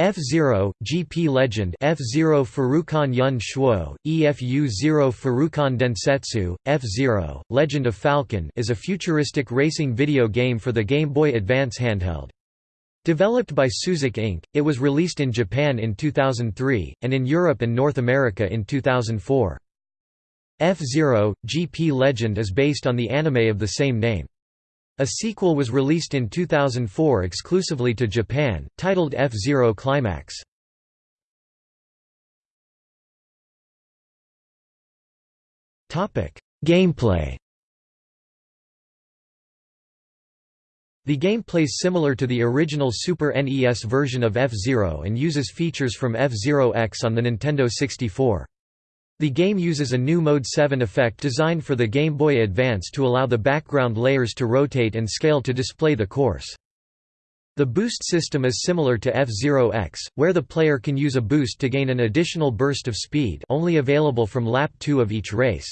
F-Zero, GP Legend F-Zero Furukan Yun Shuo, EFU-Zero Furukan Densetsu, F-Zero, Legend of Falcon is a futuristic racing video game for the Game Boy Advance handheld. Developed by Suzak Inc., it was released in Japan in 2003, and in Europe and North America in 2004. F-Zero, GP Legend is based on the anime of the same name. A sequel was released in 2004 exclusively to Japan, titled F-Zero Climax. Gameplay The game plays similar to the original Super NES version of F-Zero and uses features from F-Zero X on the Nintendo 64. The game uses a new Mode 7 effect designed for the Game Boy Advance to allow the background layers to rotate and scale to display the course. The boost system is similar to F-Zero X, where the player can use a boost to gain an additional burst of speed only available from lap 2 of each race.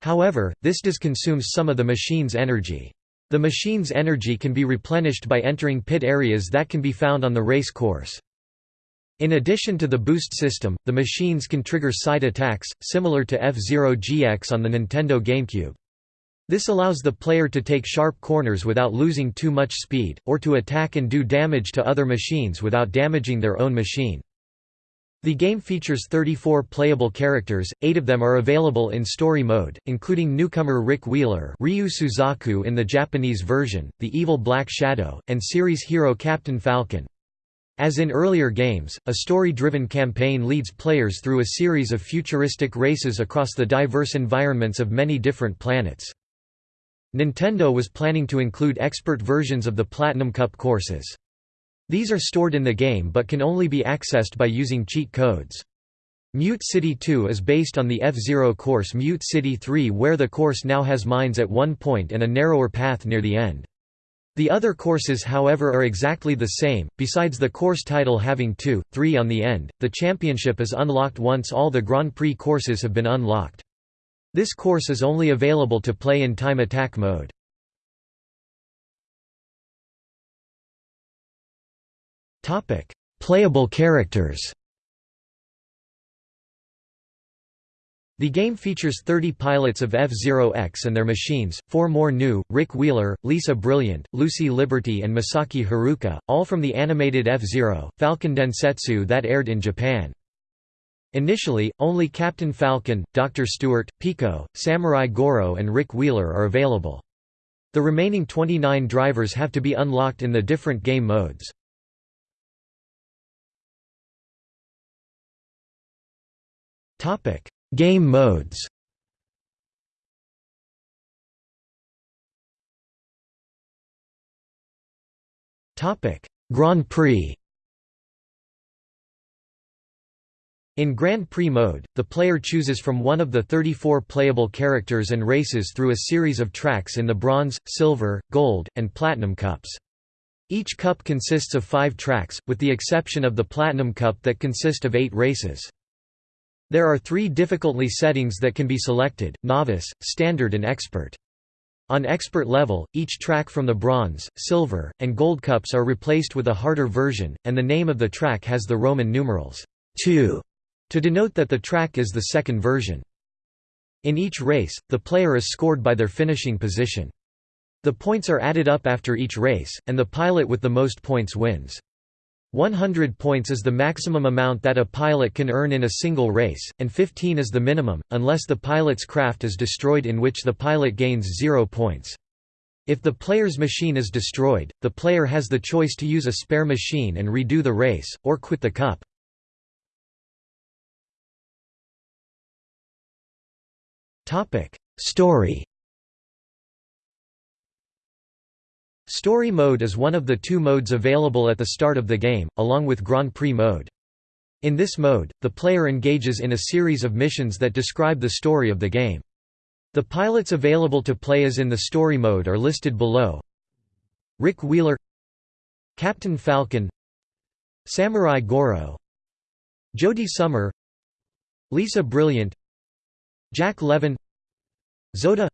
However, this does consume some of the machine's energy. The machine's energy can be replenished by entering pit areas that can be found on the race course. In addition to the boost system, the machines can trigger side attacks, similar to F-Zero GX on the Nintendo GameCube. This allows the player to take sharp corners without losing too much speed, or to attack and do damage to other machines without damaging their own machine. The game features 34 playable characters, eight of them are available in story mode, including newcomer Rick Wheeler Ryu Suzaku in the Japanese version, the evil Black Shadow, and series hero Captain Falcon. As in earlier games, a story-driven campaign leads players through a series of futuristic races across the diverse environments of many different planets. Nintendo was planning to include expert versions of the Platinum Cup courses. These are stored in the game but can only be accessed by using cheat codes. Mute City 2 is based on the F-Zero course Mute City 3 where the course now has mines at one point and a narrower path near the end. The other courses however are exactly the same, besides the course title having 2, 3 on the end, the championship is unlocked once all the Grand Prix courses have been unlocked. This course is only available to play in time attack mode. Playable characters The game features 30 pilots of F-Zero X and their machines, four more new, Rick Wheeler, Lisa Brilliant, Lucy Liberty and Masaki Haruka, all from the animated F-Zero, Falcon Densetsu that aired in Japan. Initially, only Captain Falcon, Dr. Stewart, Pico, Samurai Goro and Rick Wheeler are available. The remaining 29 drivers have to be unlocked in the different game modes. Topic: Game modes Grand Prix In Grand Prix mode, the player chooses from one of the 34 playable characters and races through a series of tracks in the Bronze, Silver, Gold, and Platinum Cups. Each cup consists of five tracks, with the exception of the Platinum Cup that consist of eight races. There are three difficulty settings that can be selected, Novice, Standard and Expert. On Expert level, each track from the Bronze, Silver, and Gold Cups are replaced with a harder version, and the name of the track has the Roman numerals 2 to denote that the track is the second version. In each race, the player is scored by their finishing position. The points are added up after each race, and the pilot with the most points wins. 100 points is the maximum amount that a pilot can earn in a single race, and 15 is the minimum, unless the pilot's craft is destroyed in which the pilot gains 0 points. If the player's machine is destroyed, the player has the choice to use a spare machine and redo the race, or quit the cup. Story Story mode is one of the two modes available at the start of the game, along with Grand Prix mode. In this mode, the player engages in a series of missions that describe the story of the game. The pilots available to play as in the story mode are listed below. Rick Wheeler Captain Falcon Samurai Goro Jody Summer Lisa Brilliant Jack Levin Zoda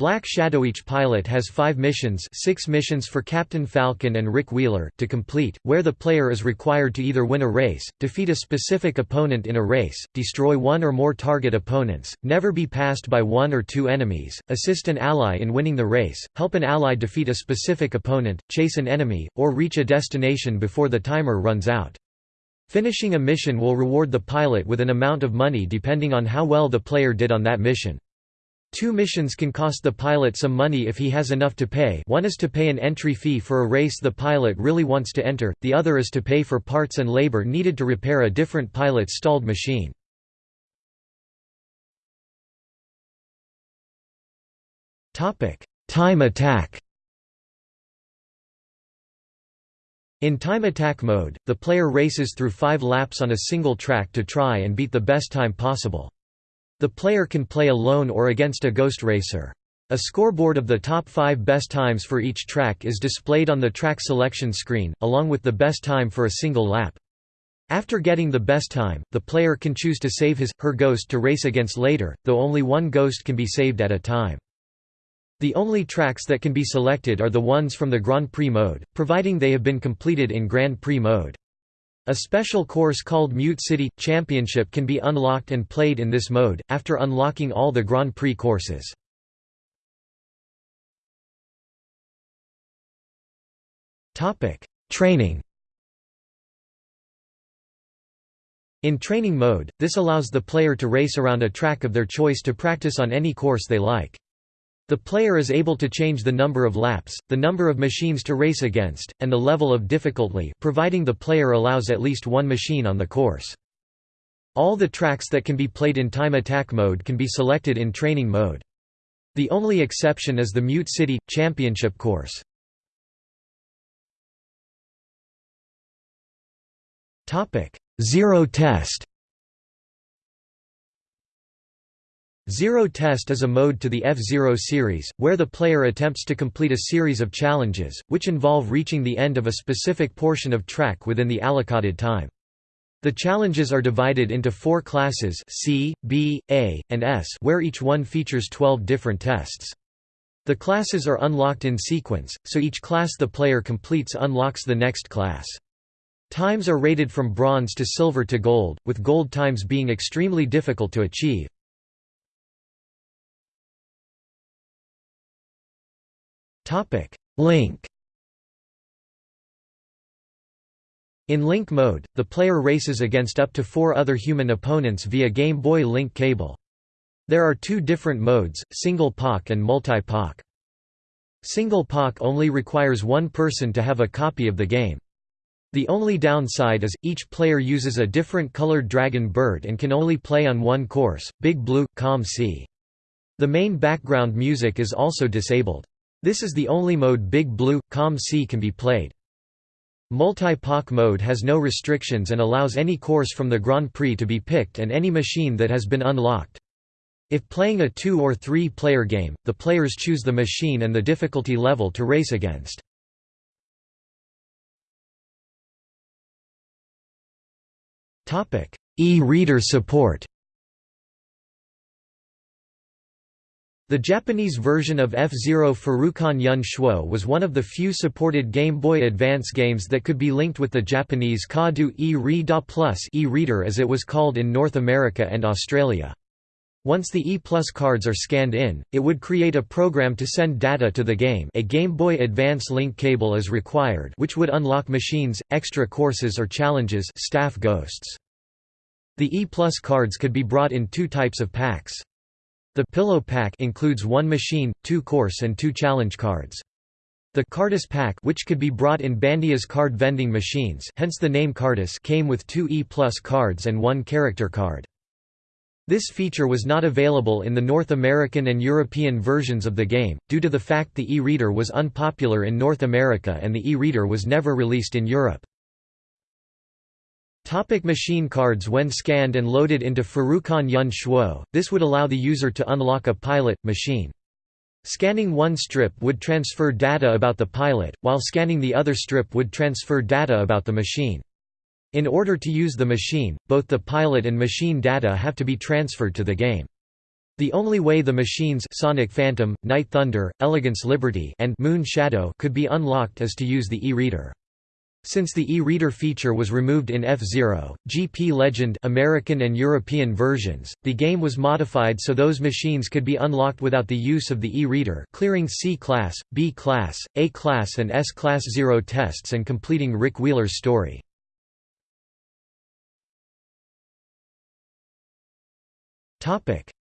Black Shadow Each pilot has five missions six missions for Captain Falcon and Rick Wheeler to complete, where the player is required to either win a race, defeat a specific opponent in a race, destroy one or more target opponents, never be passed by one or two enemies, assist an ally in winning the race, help an ally defeat a specific opponent, chase an enemy, or reach a destination before the timer runs out. Finishing a mission will reward the pilot with an amount of money depending on how well the player did on that mission. Two missions can cost the pilot some money if he has enough to pay one is to pay an entry fee for a race the pilot really wants to enter, the other is to pay for parts and labor needed to repair a different pilot's stalled machine. Time attack In time attack mode, the player races through five laps on a single track to try and beat the best time possible. The player can play alone or against a ghost racer. A scoreboard of the top five best times for each track is displayed on the track selection screen, along with the best time for a single lap. After getting the best time, the player can choose to save his, her ghost to race against later, though only one ghost can be saved at a time. The only tracks that can be selected are the ones from the Grand Prix mode, providing they have been completed in Grand Prix mode. A special course called Mute City Championship can be unlocked and played in this mode, after unlocking all the Grand Prix courses. Training In training mode, this allows the player to race around a track of their choice to practice on any course they like. The player is able to change the number of laps, the number of machines to race against, and the level of difficulty providing the player allows at least one machine on the course. All the tracks that can be played in time attack mode can be selected in training mode. The only exception is the Mute City – Championship course. Zero test Zero Test is a mode to the F-Zero series, where the player attempts to complete a series of challenges, which involve reaching the end of a specific portion of track within the allocated time. The challenges are divided into four classes C, B, A, and S where each one features 12 different tests. The classes are unlocked in sequence, so each class the player completes unlocks the next class. Times are rated from bronze to silver to gold, with gold times being extremely difficult to achieve. Link In Link mode, the player races against up to four other human opponents via Game Boy Link cable. There are two different modes, Single Pak and Multi-Pak. Single Pak only requires one person to have a copy of the game. The only downside is, each player uses a different colored dragon bird and can only play on one course, Big Blue, Com C. The main background music is also disabled. This is the only mode Big Blue, Com C can be played. Multi-Pak mode has no restrictions and allows any course from the Grand Prix to be picked and any machine that has been unlocked. If playing a two- or three-player game, the players choose the machine and the difficulty level to race against. E-reader support The Japanese version of F-Zero Furukan Yun Shuo was one of the few supported Game Boy Advance games that could be linked with the Japanese Kadu e-Reader Plus e-reader as it was called in North America and Australia. Once the E-Plus cards are scanned in, it would create a program to send data to the game a Game Boy Advance link cable is required which would unlock machines, extra courses or challenges staff ghosts. The E-Plus cards could be brought in two types of packs. The Pillow Pack includes one machine, two course and two challenge cards. The Carddass Pack which could be brought in Bandai's card vending machines hence the name Carddass came with two E-Plus cards and one character card. This feature was not available in the North American and European versions of the game, due to the fact the e-reader was unpopular in North America and the e-reader was never released in Europe. Topic machine cards When scanned and loaded into Furukan Yun Shuo, this would allow the user to unlock a pilot, machine. Scanning one strip would transfer data about the pilot, while scanning the other strip would transfer data about the machine. In order to use the machine, both the pilot and machine data have to be transferred to the game. The only way the machines Sonic Phantom, Night Thunder, Elegance Liberty and Moon Shadow could be unlocked is to use the e-reader. Since the e-reader feature was removed in F-Zero, GP Legend American and European versions, the game was modified so those machines could be unlocked without the use of the e-reader clearing C-Class, B-Class, A-Class and S-Class Zero tests and completing Rick Wheeler's story.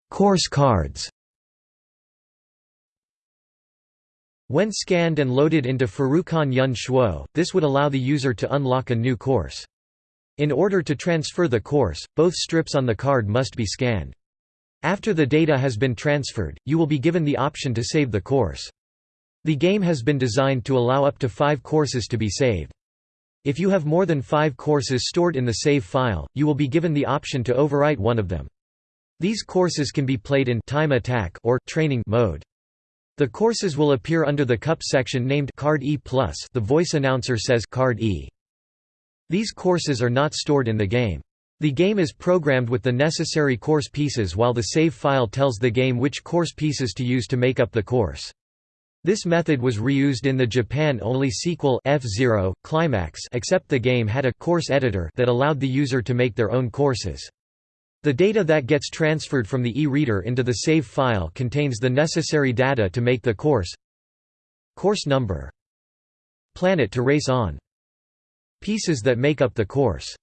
Course cards When scanned and loaded into Furukan Yun Shuo, this would allow the user to unlock a new course. In order to transfer the course, both strips on the card must be scanned. After the data has been transferred, you will be given the option to save the course. The game has been designed to allow up to five courses to be saved. If you have more than five courses stored in the save file, you will be given the option to overwrite one of them. These courses can be played in time attack or training mode. The courses will appear under the cup section named Card E+. The voice announcer says Card E. These courses are not stored in the game. The game is programmed with the necessary course pieces while the save file tells the game which course pieces to use to make up the course. This method was reused in the Japan-only sequel F-Zero, Climax except the game had a course editor that allowed the user to make their own courses. The data that gets transferred from the e-reader into the save file contains the necessary data to make the course. Course number. Planet to race on. Pieces that make up the course.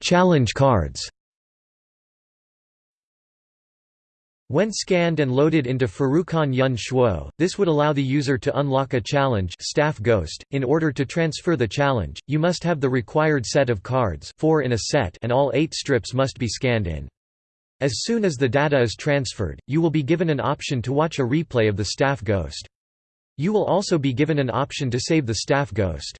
Challenge cards When scanned and loaded into Furukan Yun Shuo, this would allow the user to unlock a challenge staff ghost. .In order to transfer the challenge, you must have the required set of cards four in a set and all eight strips must be scanned in. As soon as the data is transferred, you will be given an option to watch a replay of the staff ghost. You will also be given an option to save the staff ghost.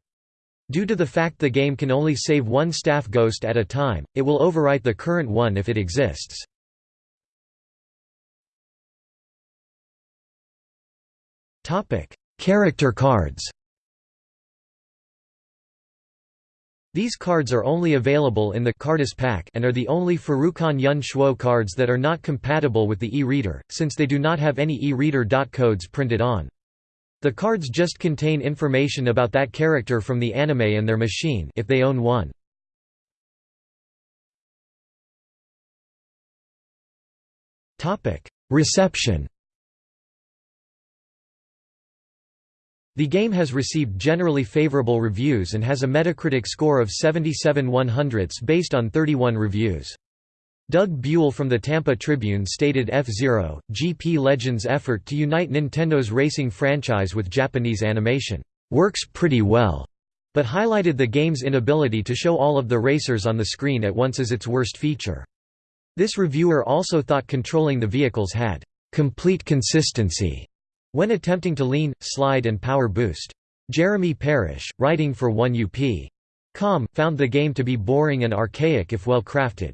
Due to the fact the game can only save one staff ghost at a time, it will overwrite the current one if it exists. Character cards. These cards are only available in the Carddass pack and are the only Furukan Yun Shuo cards that are not compatible with the e-reader, since they do not have any e-reader dot codes printed on. The cards just contain information about that character from the anime and their machine if they own one. Reception The game has received generally favorable reviews and has a Metacritic score of 77 100ths based on 31 reviews. Doug Buell from the Tampa Tribune stated F-Zero, GP Legend's effort to unite Nintendo's racing franchise with Japanese animation, "...works pretty well", but highlighted the game's inability to show all of the racers on the screen at once as its worst feature. This reviewer also thought controlling the vehicles had, "...complete consistency", when attempting to lean, slide and power boost. Jeremy Parrish, writing for 1UP. Com, found the game to be boring and archaic if well crafted.